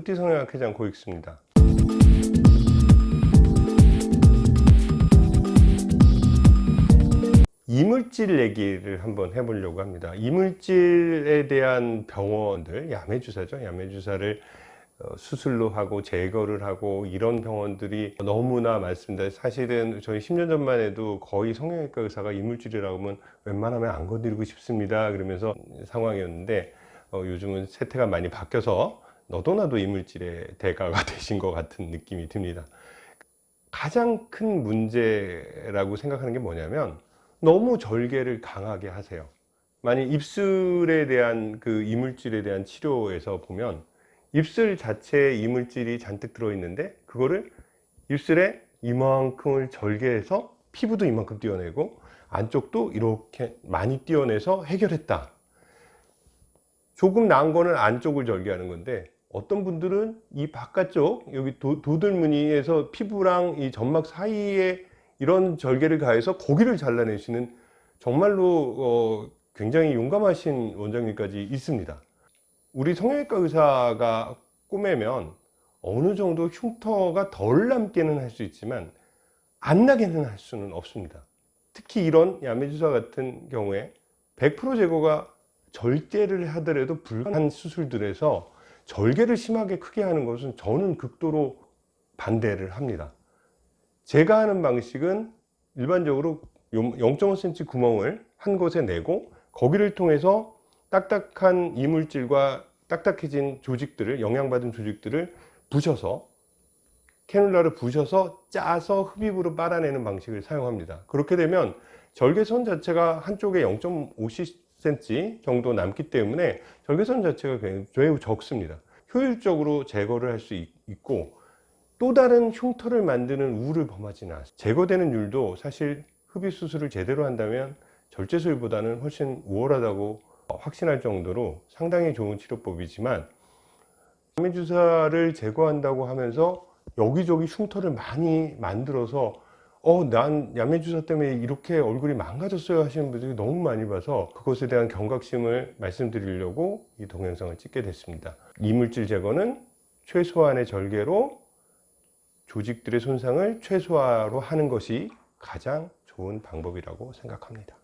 뿌띠성형학회장 고익수입니다. 이물질 얘기를 한번 해보려고 합니다. 이물질에 대한 병원들, 야매주사죠. 야매주사를 어, 수술로 하고 제거를 하고 이런 병원들이 너무나 많습니다. 사실은 저희 10년 전만 해도 거의 성형외과 의사가 이물질이라고 하면 웬만하면 안 건드리고 싶습니다. 그러면서 상황이었는데 어, 요즘은 세태가 많이 바뀌어서 너도 나도 이물질의 대가가 되신 것 같은 느낌이 듭니다. 가장 큰 문제라고 생각하는 게 뭐냐면 너무 절개를 강하게 하세요. 만약 입술에 대한 그 이물질에 대한 치료에서 보면 입술 자체에 이물질이 잔뜩 들어있는데 그거를 입술에 이만큼을 절개해서 피부도 이만큼 띄어내고 안쪽도 이렇게 많이 띄어내서 해결했다. 조금 나은 거는 안쪽을 절개하는 건데 어떤 분들은 이 바깥쪽 여기 도, 도들무늬에서 피부랑 이 점막 사이에 이런 절개를 가해서 고기를 잘라내시는 정말로 어, 굉장히 용감하신 원장님까지 있습니다. 우리 성형외과 의사가 꼬매면 어느 정도 흉터가 덜 남게는 할 수 있지만 안 나게는 할 수는 없습니다. 특히 이런 야매주사 같은 경우에 100% 제거가 절개를 하더라도 불가능한 수술들에서 절개를 심하게 크게 하는 것은 저는 극도로 반대를 합니다. 제가 하는 방식은 일반적으로 0.5cm 구멍을 한 곳에 내고 거기를 통해서 딱딱한 이물질과 딱딱해진 조직들을 영양받은 조직들을 부셔서 캐놀라를 부셔서 짜서 흡입으로 빨아내는 방식을 사용합니다 그렇게 되면 절개선 자체가 한쪽에 0.5cm 정도 남기 때문에 절개선 자체가 매우 적습니다. 효율적으로 제거를 할 수 있고 또 다른 흉터를 만드는 우를 범하지는 않습니다. 제거되는 율도 사실 흡입 수술을 제대로 한다면 절제술보다는 훨씬 우월하다고 확신할 정도로 상당히 좋은 치료법이지만 야매주사를 제거한다고 하면서 여기저기 흉터를 많이 만들어서 어 난 야매주사 때문에 이렇게 얼굴이 망가졌어요 하시는 분들이 너무 많이 봐서 그것에 대한 경각심을 말씀드리려고 이 동영상을 찍게 됐습니다. 이물질 제거는 최소한의 절개로 조직들의 손상을 최소화로 하는 것이 가장 좋은 방법이라고 생각합니다